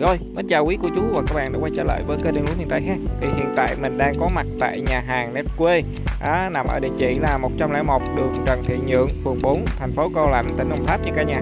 Rồi, mến chào quý cô chú và các bạn đã quay trở lại với kênh Đen Lúa Miền Tây ha. Thì hiện tại mình đang có mặt tại nhà hàng Nét Quê đó, nằm ở địa chỉ là 101 đường Trần Thị Nhượng, phường 4, thành phố Cao Lãnh, tỉnh Đồng Tháp nha cả nhà.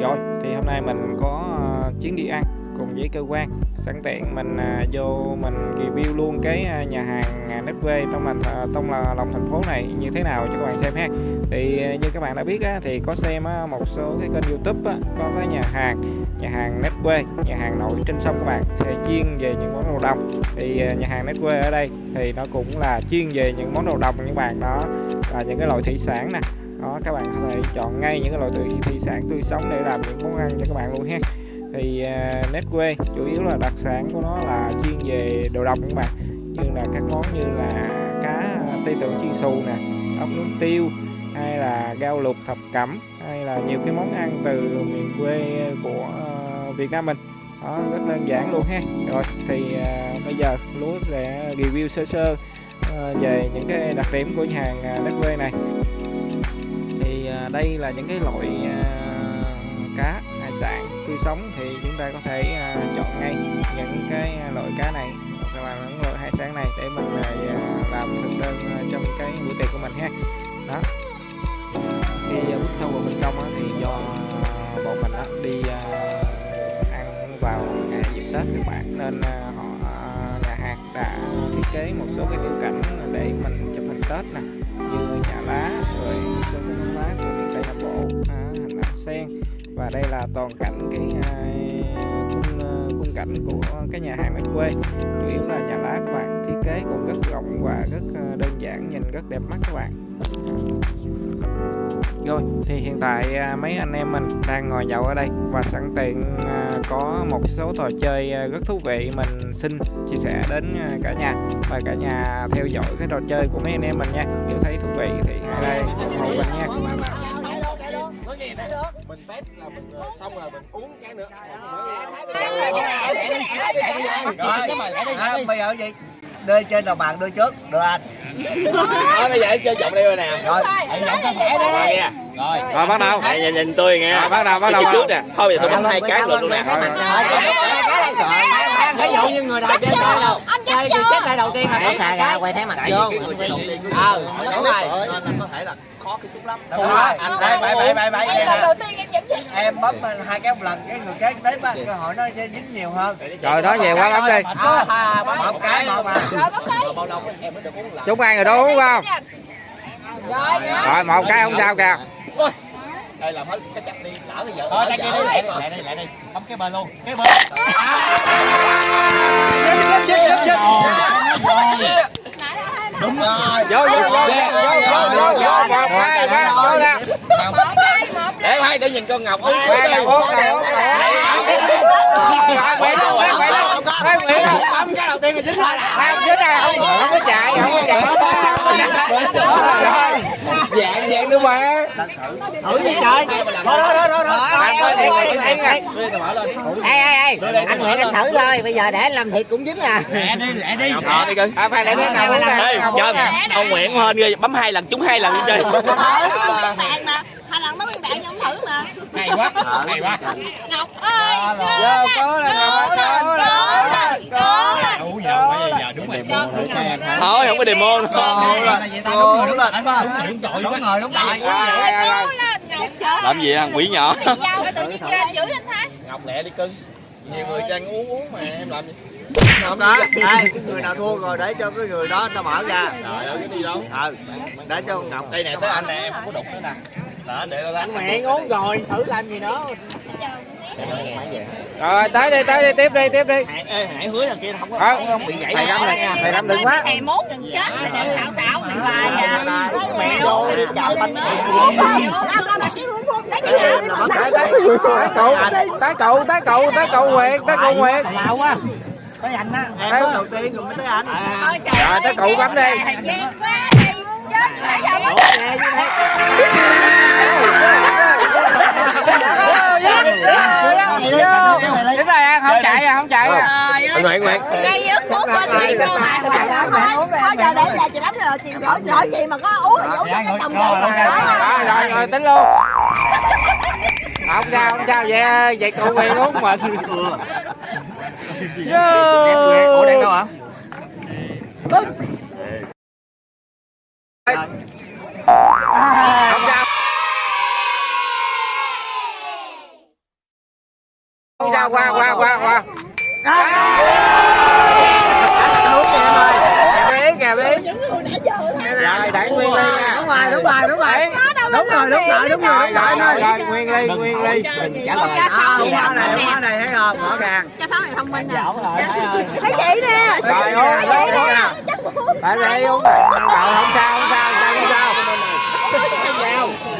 Rồi, thì hôm nay mình có uh, chuyến đi ăn cùng với cơ quan sẵn tiện mình à, vô mình review luôn cái à, nhà hàng à, Nếp Quê trong mình trong là lòng thành phố này như thế nào cho các bạn xem ha. Thì như các bạn đã biết á, thì có xem một số cái kênh YouTube á, có cái nhà hàng nhà hàng Nếp Quê, nhà hàng nổi trên sông các bạn thì chuyên về những món đồ đồng. Thì nhà hàng Nếp Quê ở đây thì nó cũng là chuyên về những món đồ đồng các bạn đó là những cái loại thủy sản nè đó các bạn có thể chọn ngay những cái loại thủy, thủy sản tươi sống để làm những món ăn cho các bạn luôn ha thì à, uh, Netway chủ yếu là đặc sản của nó là chuyên về đồ đồng các bạn. Như là các món như là cá tây tượng chiên xù nè ốc nướng tiêu hay là gao lục thập cẩm hay là nhiều cái món ăn từ miền quê của uh, Việt Nam mình. Đó rất đơn giản luôn ha. Rồi thì uh, bây giờ lúa sẽ review sơ sơ uh, về những cái đặc điểm của nhà hàng à, uh, Netway này. Thì uh, đây là những cái loại uh, tươi sống thì chúng ta có thể uh, chọn ngay những cái à, loại cá này hoặc là những loại hải sản này để mình uh, làm thực đơn uh, trong cái bữa tiệc của mình ha. Đó. Khi uh, bước sâu vào bên trong uh, thì do uh, bọn mình uh, đi uh, ăn vào ngày dịp tết các bạn nên uh, họ uh, nhà hàng đã thiết kế một số cái tiểu cảnh để mình tết nè. Như nhà lá rồi sơn số cái lá của miền tây nam bộ à, hành lá sen. Và đây là toàn cảnh cái à, khung à, khung cảnh của cái nhà hàng ở quê. Chủ yếu là nhà lá các bạn thiết kế cũng rất rộng và rất à, đơn giản nhìn rất đẹp mắt các bạn rồi thì hiện tại à, mấy anh em mình đang ngồi nhậu ở đây và sẵn tiện à, có một số trò chơi à, rất thú vị mình xin chia sẻ đến cả nhà và cả nhà theo dõi cái trò chơi của mấy anh em mình nha. Nếu thấy thú vị thì hãy like ủng hộ mình nha. Mình test là mình xong rồi mình uống cái nữa À, bây giờ gì? Đưa trên đầu bàn đưa trước, đưa anh. Thôi bây giờ em chơi vòng đây rồi nè Rồi, Rồi nghe rồi bắt đầu Đây, nhìn, nhìn tôi nghe Rồi, bắt đầu, bắt đầu. Trước nè Thôi bây giờ tôi bấm hai cái lượt luôn nè Ví dụ như người nào chơi đâu. Chơi thì xếp lại đầu tiên là Có xà gà quay thấy mặt vô. cái người Ờ, đúng rồi. Nên có thể là khó cái chút lắm. Đúng rồi. Anh đây bảy bảy bảy bảy Em lần đầu tiên em dẫn Em bấm hai cái một lần cái người kế tiếp á, cơ hội nó dính nhiều hơn. rồi đó về quá lắm đi. À, à, bấm một cái một mà. Rồi bấm đi. Bao lâu em mới được uống lần chúng ăn rồi đó đúng không? Rồi rồi rồi một cái không sao kìa Đây làm hết cái chặt đi Lỡ bây giờ Thôi tay kia đi, lại đi, lại đi, lại đi. Bấm cái bên luôn. Cái bên. Đúng rồi. vô vô vô vô vô vô vô một hai ba vô một Để hai để nhìn con Ngọc uống ba quay đâu quay quay đâu quay quay đâu Bấm cái đầu tiên là dính thôi. không có chạy không có chạy rồi Dạng dạng nữa mà Thử gì trời. Thôi thôi thì này Ê ê ê, anh Nguyễn anh thử thôi, bây giờ để anh làm thiệt cũng dính à. Lẹ đi, lẹ đi. À ông Nguyễn hên ghê, bấm hai lần trúng hai lần đi chơi. bạn mà Hai lần mới biên bạn nhưng không thử mà Hay quá, hay quá. Ngọc ơi vô cố lên Cố lên Cố lên Cố lên Đủ giờ bây giờ đúng rồi. Thôi, không có demo nữa. Đúng rồi, đúng rồi. Đúng rồi, đúng rồi. Đúng rồi, đúng rồi. Cố lên Ngọc trời Làm gì thằng quỷ nhỏ? Giao cái tự nhiên trên giữ anh Thái Ngọc lẹ đi cưng. Nhiều người đang uống uống mà em làm gì? Không đó, đây, cái người nào thua rồi để cho cái người đó ta mở ra. Trời ơi, cái đi đâu? Ừ, để cho Ngọc. Đây nè, tới anh nè, em không có đụng nữa nè. Đó, để nó đánh. Mẹ uống rồi, thử làm gì nữa. rồi tới đi tới đi tiếp đi tiếp đi Hải, ê, Hải hứa là kia không có, Ờ, không, không bị gãy thầy Lâm này thầy Lâm đừng quá Thầy mốt đừng chết Thầy đừng xạo xạo Thầy bài à Mẹ vô đi chợ bánh. tới cậu tới cậu tới cậu tới cậu nguyệt tới cậu nguyệt Lào quá. Tới anh á. Em đầu tiên rồi mới tới anh. Rồi tới cậu bấm đi Thầy ghét đi Chết rồi giờ mất Đúng rồi ăn không chạy à không chạy à Anh Nguyễn, Nguyễn. Gây ức thuốc bên này cơ mà Thôi giờ để nhà chị đánh rồi chị gọi gọi chị mà có uống thì uống cho cái tầm bột rồi rồi rồi tính luôn không sao không sao vậy vậy tụi nguyệt uống mình Ủa đang đâu hả? Không sao. Không sao qua qua qua qua. Rồi đẩy nguyên ly nha. đúng rồi đúng rồi đúng rồi đúng rồi đúng rồi đúng rồi Rồi rồi rồi rồi nguyên ly nguyên ly. trả lời à, đúng hóa này đúng hóa này thấy không rõ ràng Cha sáu này thông minh nè. thấy chị nè Rồi uống uống nè. Tại đây uống. Rồi không sao không sao không sao không sao.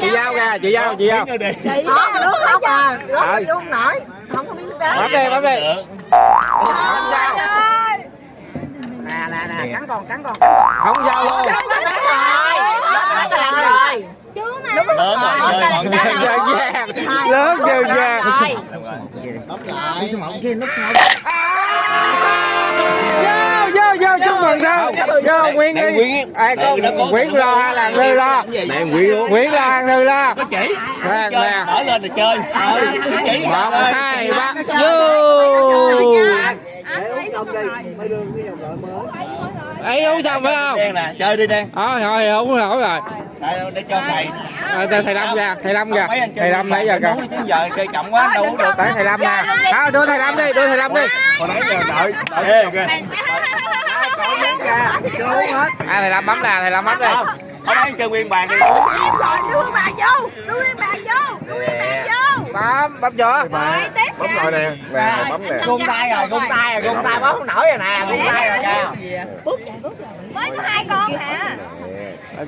Chị giao kìa chị giao chị giao. chị đó nước không à nước Rồi. vô không nổi. Không có biết nước đá. Bấm đi bấm đi. Không nè nè nè cắn con cắn con cắn con Không sao luôn. Đúng rồi. Lớn rồi, lớn giờ Vô vô vô chúc mừng đâu. Vô Nguyên đi. Ai có Nguyễn lo là Thư lo? Mẹ Nguyễn luôn. Nguyễn lo Thư lo? Có chỉ. Nè nè. Mở lên là chơi. Chỉ. Một hai ba vô. Ấy uống xong phải không Đen nè, chơi đi đen. ờ thôi uống nổi rồi Đây để cho thầy. Ờ, thầy thầy lâm ra thầy lâm ra thầy lâm nãy giờ kìa giờ chơi chậm quá đâu uống được. tới thầy lâm nè thôi đưa thầy lâm đi đưa thầy lâm đi Hồi nãy giờ đợi. Đợi kìa. à thầy lâm bấm nè thầy lâm bấm đi Hồi nãy chơi nguyên bàn đi. Em rồi đưa bà vô đưa em bà vô đưa em bà vô bấm bấm chưa Bấm rồi nè. Nè, bấm nè. gung tay rồi gung tay rồi gung tay bấm không nổi rồi nè gung tay rồi kìa. Mới có hai con hả?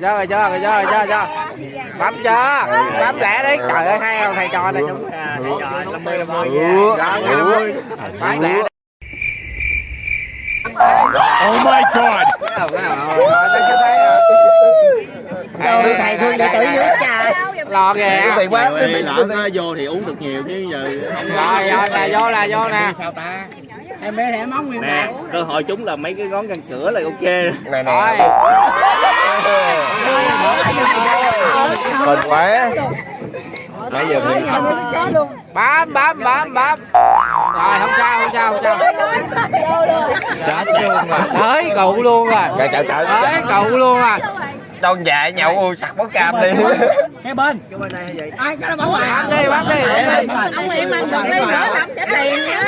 rồi chưa rồi chưa rồi chưa rồi chưa chưa bấm chưa bấm lẹ đi. Trời ơi hay không thầy trò này chúng rồi năm mươi năm mươi. Năm mươi bấm Oh my god. thương thầy thương đệ tử dưới lo kìa Tiền quá. Vậy lỡ nó vô thì uống được nhiều chứ giờ rồi rồi nè vô nè vô nè. em bé thẻ móng nguyên nè cơ hội chúng là mấy cái ngón răng cửa là ok Nè rồi nè. Mệt quá. Nãy giờ thì bấm bấm bấm bấm rồi không sao không sao không sao. Chết luôn rồi. tới cụ luôn rồi. Trời trời trời. tới cụ luôn rồi Con già nhậu ui sặc bó cam đi. cái bên cái bên đây vậy ai cái nó bấm rồi bấm đi bấm đi bấm đi Ông Nguyễn Minh còn đi nữa làm trả tiền nữa.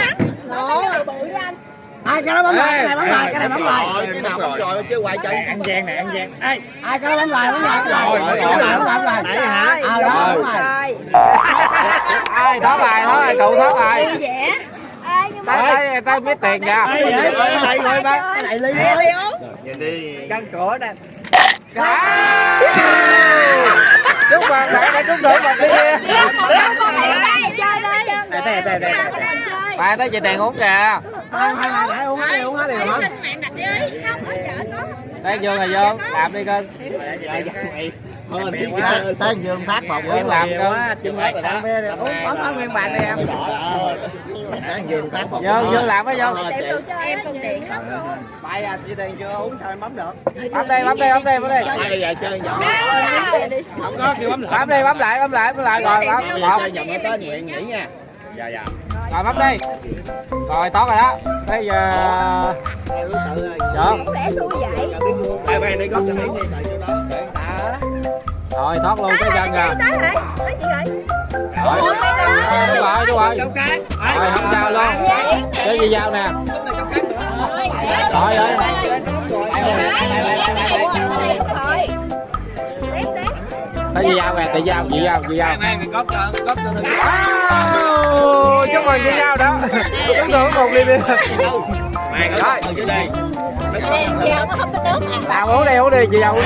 ai cái nó bấm rồi cái này bấm rồi cái này bấm rồi Cái nào bấm rồi chứ quay chơi. ăn gian nè ăn gian ai ai cái nó bấm rồi bấm rồi bấm rồi bấm rồi bấm rồi nãy hả à đó bấm rồi ai thoát bài thoát bài cụ thoát. Ai tới tới biết tiền kìa đây đây rồi ba cái này ly Nhìn đi. căng cửa nè chúc mừng bạn đã trúng thưởng một cái kia này đây. đây đây đây bạn tới chị tiền uống kìa hai nãy uống hết uống hết. Không chợ có. đây vô là vô làm đi cưng tới giường phát một em làm cưng chừng hết rồi đó uống bấm hết nguyên bàn đi em tới giường phát một vô vô làm mới vô. Em còn tiện lắm luôn. tại à chị tiền chưa uống sao em bấm được? Bấm đi bấm đi bấm đi bấm đi bây giờ chơi vòng không có kêu bấm lại. Bấm đi bấm lại bấm lại bấm lại. Rồi bấm. một. Chơi tới nguyện nghỉ nha. Dạ dạ. Rồi bấm đi. Rồi tốt rồi đó. Bây giờ được để tôi vậy. Đây đây đây có cái miếng đi đó rồi thoát luôn cái chân Tới rồi tới rồi. Tới chị rồi. rồi đúng rồi đúng rồi rồi không sao luôn. Cái gì dao nè? Rồi rồi cái gì dao nè? Chị dao chị dao chị dao. Wow, chúc mừng chị dao đó. Chúng tôi cùng đi đi. Ở dưới đây. Chị có hấp nước à. uống đi uống đi chị dao uống